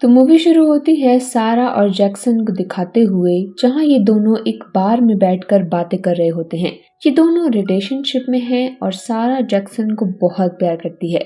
तो मूवी शुरू होती है सारा और जैक्सन को दिखाते हुए, जहाँ ये दोनों एक बार में बैठकर बातें कर रहे होते हैं। ये दोनों रिलेशनशिप में हैं और सारा जैक्सन को बहुत प्यार करती है।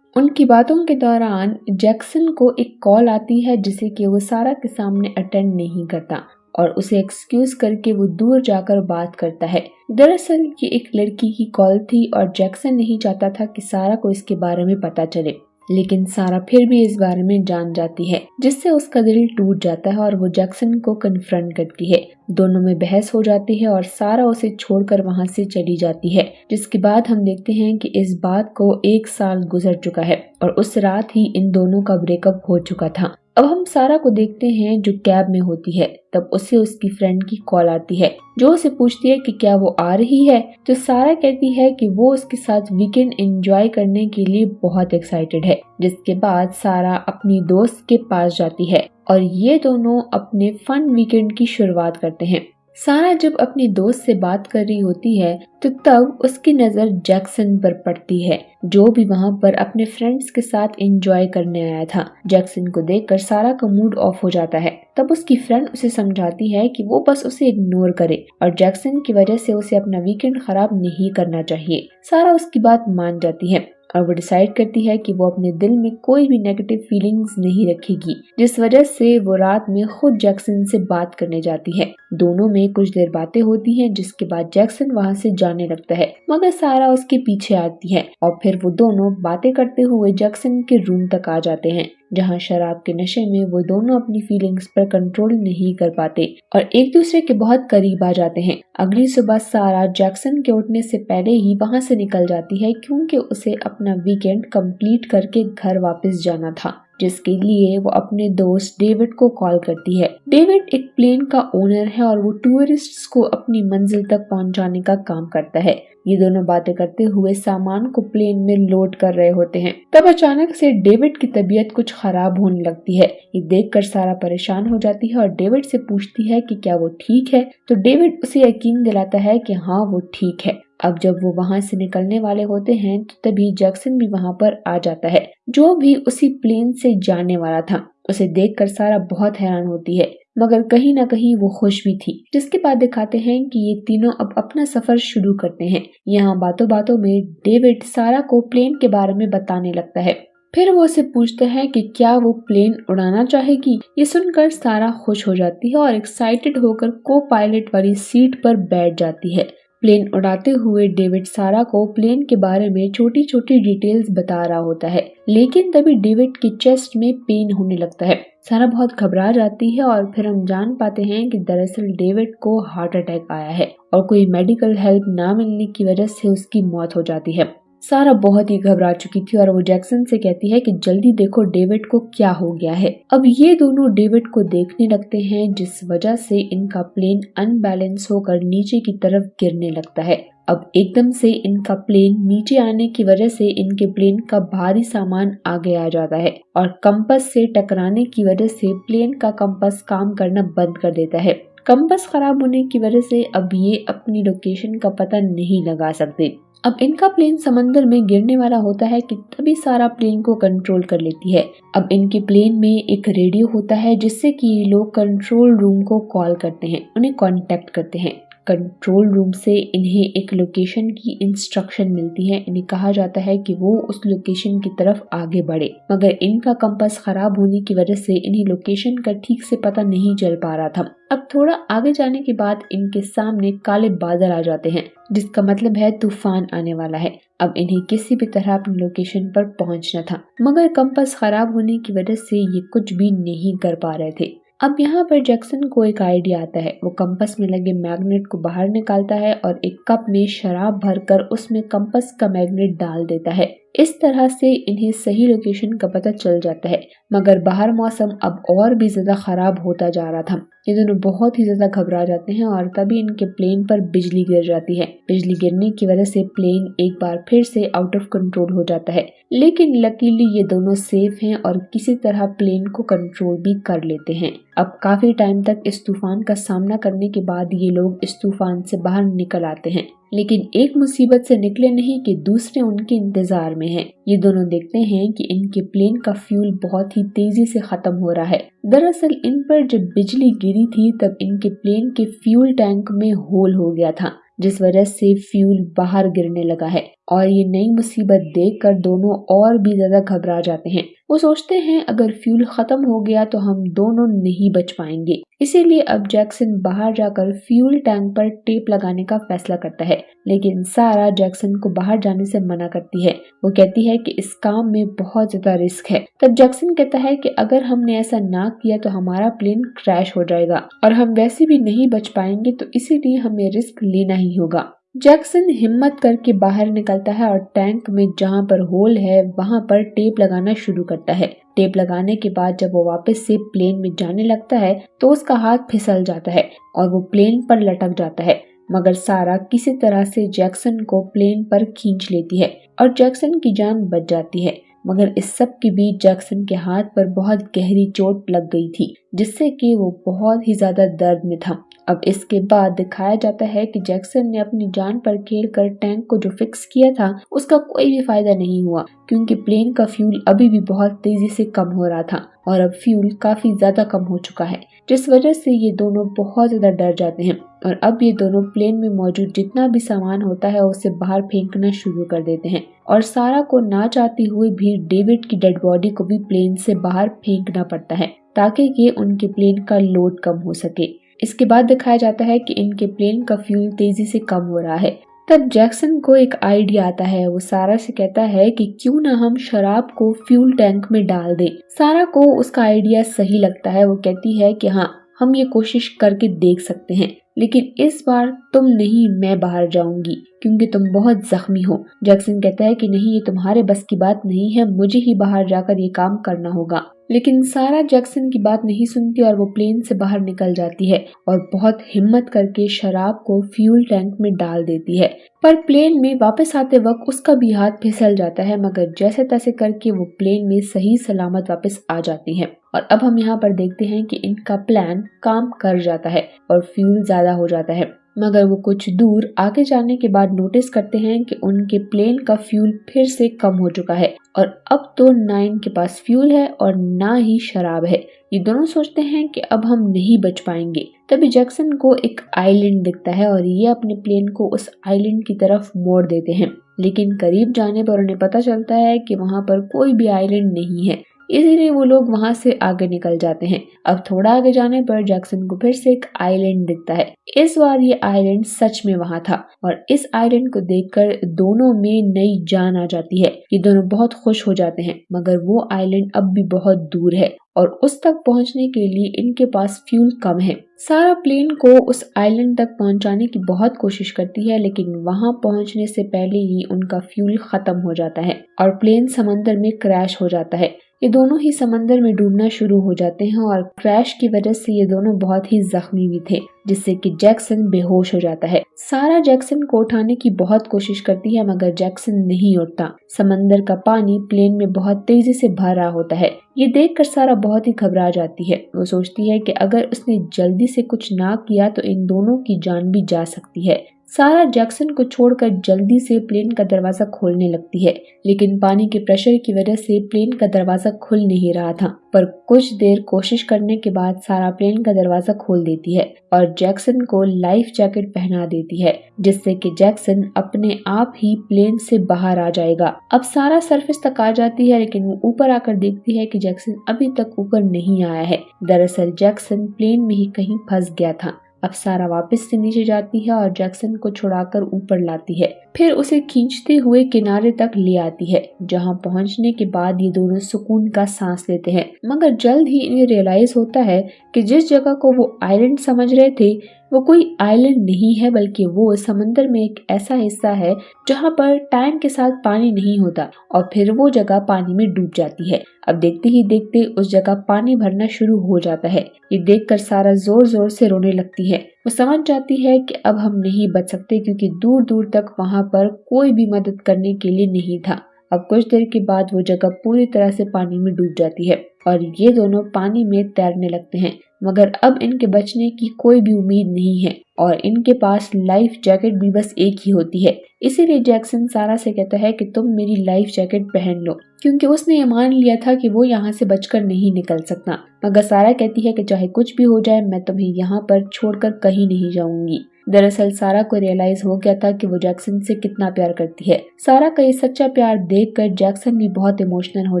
उनकी बातों के दौरान जैक्सन को एक कॉल आती है जिसे कि वो सारा के सामने अटेंड नहीं करता और उसे एक्सक्यूज करके वो दूर जाकर बात करता है। दरअसल ये एक लड़की की कॉल थी और जैक्सन नहीं चाहता था कि सारा को इसके बारे में पता चले। लेकिन सारा फिर भी इस बारे में जान जाती है, जिससे उसका दिल टूट जाता है और वो जैक्सन को कन्फ्रंट करती है। दोनों में बहस हो जाती है और सारा उसे छोड़कर वहाँ से चली जाती है, जिसके बाद हम देखते हैं कि इस बात को एक साल गुजर चुका है और उस रात ही इन दोनों का ब्रेकअप हो चुका था। अब हम सारा को देखते हैं जो कैब में होती है। तब उसे उसकी फ्रेंड की कॉल आती है, जो उसे पूछती है कि क्या वो आ रही है। तो सारा कहती है कि वो उसके साथ वीकेंड एंजॉय करने के लिए बहुत एक्साइटेड है, जिसके बाद सारा अपनी दोस्त के पास जाती है। और ये दोनों अपने फन वीकेंड की शुरुआत करते हैं। सारा जब अपनी दोस्त से बात कर रही होती है तो तब उसकी नज़र जैक्सन पर पड़ती है, जो भी वहाँ पर अपने फ्रेंड्स के साथ एंजॉय करने आया था। जैक्सन को देखकर सारा का मूड ऑफ़ हो जाता है। तब उसकी फ्रेंड उसे समझाती है कि वो बस उसे इग्नोर करे, और जैक्सन की वजह से उसे अपना वीकेंड खराब नहीं करना चाहिए। सारा उसकी बात मान जाती है, और वो डिसाइड करती है कि वो अपने दिल में कोई भी नेगेटिव फीलिंग्स नहीं रखेगी, जिस वजह से वो रात में खुद जैक्सन से बात करने जाती है। दोनों में कुछ देर बातें होती हैं, जिसके बाद जैक्सन वहाँ से जाने लगता है। मगर सारा उसके पीछे आती है, और फिर वो दोनों बातें करते हुए जैक्सन के रूम तक आ जाते हैं, जहाँ शराब के नशे में वो दोनों अपनी फीलिंग्स पर कंट्रोल नहीं कर पाते, और एक दूसरे के बहुत करीब आ जाते हैं। अगली सुबह सारा जैक्सन के उठने से पहले ही वहाँ से निकल जाती है, क्योंकि उसे अपना वीकेंड कंप्लीट करके घर वापस जाना था। जिसके लिए वो अपने दोस्त डेविड को कॉल करती है। डेविड एक प्लेन का ओनर है और वो टूरिस्ट को अपनी मंजिल तक पहुँचाने का काम करता है। ये दोनों बातें करते हुए सामान को प्लेन में लोड कर रहे होते हैं। तब अचानक से डेविड की तबीयत कुछ खराब होने लगती है। ये देखकर सारा परेशान हो जाती है और डेविड से पूछती है कि क्या वो ठीक है? तो डेविड उसे यकीन दिलाता है कि हाँ वो ठीक है। अब जब वो वहाँ से निकलने वाले होते हैं तो तभी जैक्सन भी वहाँ पर आ जाता है। जो भी उसी प्लेन से जाने वाला था, उसे देखकर सारा बहुत हैरान होती है, मगर कहीं ना कहीं वो खुश भी थी। जिसके बाद दिखाते हैं कि ये तीनों अब अपना सफ़र शुरू करते हैं। यहाँ बातों बातों में डेविड सारा को प्लेन के बारे में बताने लगता है। फिर वो उसे पूछते हैं कि क्या वो प्लेन उड़ाना चाहेगी? ये सुनकर सारा खुश हो जाती है और एक्साइटेड होकर को पायलट वाली सीट पर बैठ जाती है। प्लेन उड़ाते हुए डेविड सारा को प्लेन के बारे में छोटी छोटी डिटेल्स बता रहा होता है। लेकिन तभी डेविड की चेस्ट में पेन होने लगता है। सारा बहुत घबरा जाती है और फिर हम जान पाते हैं कि दरअसल डेविड को हार्ट अटैक आया है और कोई मेडिकल हेल्प ना मिलने की वजह से उसकी मौत हो जाती है। सारा बहुत ही घबरा चुकी थी और वो जैक्सन से कहती है कि जल्दी देखो डेविड को क्या हो गया है। अब ये दोनों डेविड को देखने लगते हैं, जिस वजह से इनका प्लेन अनबैलेंस होकर नीचे की तरफ़ गिरने लगता है। अब एकदम से इनका प्लेन नीचे आने की वजह से इनके प्लेन का भारी सामान आगे आ जाता है और कंपस से टकराने की वजह से प्लेन का कंपस काम करना बंद कर देता है। कंपस खराब होने की वजह से अब ये अपनी लोकेशन का पता नहीं लगा सकते। अब इनका प्लेन समंदर में गिरने वाला होता है कि तभी सारा प्लेन को कंट्रोल कर लेती है। अब इनके प्लेन में एक रेडियो होता है जिससे कि लोग कंट्रोल रूम को कॉल करते हैं, उन्हें कांटेक्ट करते हैं। कंट्रोल रूम से इन्हें एक लोकेशन की इंस्ट्रक्शन मिलती है। इन्हें कहा जाता है कि वो उस लोकेशन की तरफ़ आगे बढ़े। मगर इनका कंपास खराब होने की वजह से इन्हें लोकेशन का ठीक से पता नहीं चल पा रहा था। अब थोड़ा आगे जाने के बाद इनके सामने काले बादल आ जाते हैं, जिसका मतलब है तूफ़ान आने वाला है। अब इन्हें किसी भी तरह अपनी लोकेशन पर पहुँचना था। मगर कंपास खराब होने की वजह से ये कुछ भी नहीं कर पा रहे थे। अब यहाँ पर जैक्सन को एक आइडिया आता है। वो कंपस में लगे मैग्नेट को बाहर निकालता है और एक कप में शराब भरकर उसमें कंपस का मैग्नेट डाल देता है। इस तरह से इन्हें सही लोकेशन का पता चल जाता है। मगर बाहर मौसम अब और भी ज़्यादा खराब होता जा रहा था। ये दोनों बहुत ही ज़्यादा घबरा जाते हैं और तभी इनके प्लेन पर बिजली गिर जाती है। बिजली गिरने की वजह से प्लेन एक बार फिर से आउट ऑफ़ कंट्रोल हो जाता है। लेकिन लकीली ये दोनों सेफ़ हैं और किसी तरह प्लेन को कंट्रोल भी कर लेते हैं। अब काफ़ी टाइम तक इस तूफ़ान का सामना करने के बाद ये लोग इस तूफ़ान से बाहर निकल आते हैं। लेकिन एक मुसीबत से निकले नहीं कि दूसरे उनके इंतज़ार में हैं। ये दोनों देखते हैं कि इनके प्लेन का फ्यूल बहुत ही तेज़ी से खत्म हो रहा है दरअसल इन पर जब बिजली गिरी थी, तब इनके प्लेन के फ्यूल टैंक में होल हो गया था, जिस वजह से फ्यूल बाहर गिरने लगा है और ये नई मुसीबत देखकर दोनों और भी ज़्यादा घबरा जाते हैं। वो सोचते हैं, अगर फ्यूल खत्म हो गया तो हम दोनों नहीं बच पाएँगे। इसीलिए अब जैक्सन बाहर जाकर फ्यूल टैंक पर टेप लगाने का फैसला करता है। लेकिन सारा जैक्सन को बाहर जाने से मना करती है। वो कहती है कि इस काम में बहुत ज़्यादा रिस्क है। तब जैक्सन कहता है कि अगर हमने ऐसा ना किया तो हमारा प्लेन क्रैश हो जाएगा। और हम वैसे भी नहीं बच पाएँगे तो इसीलिए हमें रिस्क लेना ही होगा। जैक्सन हिम्मत करके बाहर निकलता है और टैंक में जहाँ पर होल है, वहाँ पर टेप लगाना शुरू करता है। टेप लगाने के बाद जब वो वापस से प्लेन में जाने लगता है तो उसका हाथ फिसल जाता है और वो प्लेन पर लटक जाता है। मगर सारा किसी तरह से जैक्सन को प्लेन पर खींच लेती है और जैक्सन की जान बच जाती है। मगर इस सब के बीच जैक्सन के हाथ पर बहुत गहरी चोट लग गई थी, जिससे कि वो बहुत ही ज़्यादा दर्द में था। अब इसके बाद दिखाया जाता है कि जैक्सन ने अपनी जान पर खेल कर टैंक को जो फिक्स किया था, उसका कोई भी फ़ायदा नहीं हुआ, क्योंकि प्लेन का फ्यूल अभी भी बहुत तेज़ी से कम हो रहा था और अब फ्यूल काफ़ी ज़्यादा कम हो चुका है, जिस वजह से ये दोनों बहुत ज़्यादा डर जाते हैं। और अब ये दोनों प्लेन में मौजूद जितना भी सामान होता है, उसे बाहर फेंकना शुरू कर देते हैं। और सारा को ना चाहती हुई भी डेविड की डेड बॉडी को भी प्लेन से बाहर फेंकना पड़ता है, ताकि ये उनके प्लेन का लोड कम हो सके। इसके बाद दिखाया जाता है कि इनके प्लेन का फ्यूल तेज़ी से कम हो रहा है। तब जैक्सन को एक आइडिया आता है। वो सारा से कहता है कि क्यों ना हम शराब को फ्यूल टैंक में डाल दें। सारा को उसका आइडिया सही लगता है। वो कहती है कि हाँ हम ये कोशिश करके देख सकते हैं। लेकिन इस बार तुम नहीं, मैं बाहर जाऊँगी, क्योंकि तुम बहुत जख्मी हो। जैक्सन कहता है कि नहीं, ये तुम्हारे बस की बात नहीं है। मुझे ही बाहर जाकर ये काम करना होगा। लेकिन सारा जैक्सन की बात नहीं सुनती और वो प्लेन से बाहर निकल जाती है और बहुत हिम्मत करके शराब को फ्यूल टैंक में डाल देती है। पर प्लेन में वापस आते वक्त उसका भी हाथ फिसल जाता है, मगर जैसे तैसे करके वो प्लेन में सही सलामत वापस आ जाती है। और अब हम यहाँ पर देखते हैं कि इनका प्लान काम कर जाता है और फ्यूल ज़्यादा हो जाता है। मगर वो कुछ दूर आगे जाने के बाद नोटिस करते हैं कि उनके प्लेन का फ्यूल फिर से कम हो चुका है। और अब तो ना इनके पास फ्यूल है और ना ही शराब है। ये दोनों सोचते हैं कि अब हम नहीं बच पाएँगे। तभी जैक्सन को एक आइलैंड दिखता है और ये अपने प्लेन को उस आइलैंड की तरफ़ मोड़ देते हैं। लेकिन करीब जाने पर उन्हें पता चलता है कि वहाँ पर कोई भी आइलैंड नहीं है। इसीलिए वो लोग वहाँ से आगे निकल जाते हैं। अब थोड़ा आगे जाने पर जैक्सन को फिर से एक आइलैंड दिखता है। इस बार ये आइलैंड सच में वहाँ था और इस आइलैंड को देखकर दोनों में नई जान आ जाती है। ये दोनों बहुत खुश हो जाते हैं, मगर वो आइलैंड अब भी बहुत दूर है और उस तक पहुँचने के लिए इनके पास फ्यूल कम है। सारा प्लेन को उस आइलैंड तक पहुँचाने की बहुत कोशिश करती है, लेकिन वहाँ पहुँचने से पहले ही उनका फ्यूल खत्म हो जाता है और प्लेन समंदर में क्रैश हो जाता है। ये दोनों ही समंदर में डूबना शुरू हो जाते हैं और क्रैश की वजह से ये दोनों बहुत ही जख्मी भी थे, जिससे कि जैक्सन बेहोश हो जाता है। सारा जैक्सन को उठाने की बहुत कोशिश करती है, मगर जैक्सन नहीं उठता। समंदर का पानी प्लेन में बहुत तेज़ी से भर रहा होता है। ये देखकर सारा बहुत ही घबरा जाती है। वो सोचती है कि अगर उसने जल्दी से कुछ ना किया तो इन दोनों की जान भी जा सकती है। सारा जैक्सन को छोड़कर जल्दी से प्लेन का दरवाज़ा खोलने लगती है, लेकिन पानी के प्रेशर की वजह से प्लेन का दरवाज़ा खुल नहीं रहा था। पर कुछ देर कोशिश करने के बाद सारा प्लेन का दरवाज़ा खोल देती है और जैक्सन को लाइफ जैकेट पहना देती है, जिससे कि जैक्सन अपने आप ही प्लेन से बाहर आ जाएगा। अब सारा सरफेस तक आ जाती है, लेकिन वो ऊपर आकर देखती है कि जैक्सन अभी तक ऊपर नहीं आया है। दरअसल जैक्सन प्लेन में ही कहीं फंस गया था। अब सारा वापस से नीचे जाती है और जैक्सन को छुड़ाकर ऊपर लाती है। फिर उसे खींचते हुए किनारे तक ले आती है, जहाँ पहुँचने के बाद ये दोनों सुकून का सांस लेते हैं। मगर जल्द ही इन्हें रियलाइज़ होता है कि जिस जगह को वो आइलैंड समझ रहे थे, वो कोई आइलैंड नहीं है, बल्कि वो समंदर में एक ऐसा हिस्सा है, जहाँ पर टाइम के साथ पानी नहीं होता, और फिर वो जगह पानी में डूब जाती है। अब देखते ही देखते उस जगह पानी भरना शुरू हो जाता है। ये देखकर सारा ज़ोर ज़ोर से रोने लगती है। वो समझ जाती है कि अब हम नहीं बच सकते, क्योंकि दूर दूर तक वहाँ पर कोई भी मदद करने के लिए नहीं था। अब कुछ देर के बाद वो जगह पूरी तरह से पानी में डूब जाती है, और ये दोनों पानी में तैरने लगते हैं। मगर अब इनके बचने की कोई भी उम्मीद नहीं है और इनके पास लाइफ जैकेट भी बस एक ही होती है। इसीलिए जैक्सन सारा से कहता है कि तुम मेरी लाइफ जैकेट पहन लो, क्योंकि उसने ये मान लिया था कि वो यहाँ से बचकर नहीं निकल सकता। मगर सारा कहती है कि चाहे कुछ भी हो जाए, मैं तुम्हें यहाँ पर छोड़कर कहीं नहीं जाऊँगी। दरअसल सारा को रियलाइज़ हो गया था कि वो जैक्सन से कितना प्यार करती है। सारा का ये सच्चा प्यार देखकर जैक्सन भी बहुत इमोशनल हो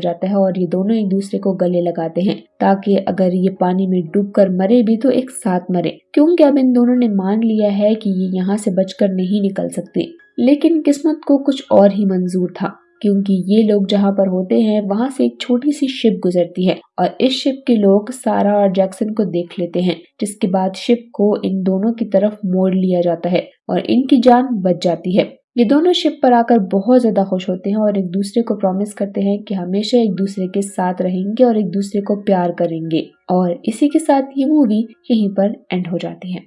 जाता है और ये दोनों एक दूसरे को गले लगाते हैं। ताकि अगर ये पानी में डूब कर मरे भी तो एक साथ मरे। क्योंकि अब इन दोनों ने मान लिया है कि ये यहाँ से बचकर नहीं निकल सकते। लेकिन किस्मत को कुछ और ही मंजूर था। क्योंकि ये लोग जहाँ पर होते हैं, वहाँ से एक छोटी सी शिप गुजरती है और इस शिप के लोग सारा और जैक्सन को देख लेते हैं, जिसके बाद शिप को इन दोनों की तरफ़ मोड़ लिया जाता है और इनकी जान बच जाती है। ये दोनों शिप पर आकर बहुत ज़्यादा खुश होते हैं और एक दूसरे को प्रॉमिस करते हैं कि हमेशा एक दूसरे के साथ रहेंगे और एक दूसरे को प्यार करेंगे और इसी के साथ ये मूवी यहीं पर एंड हो जाती है।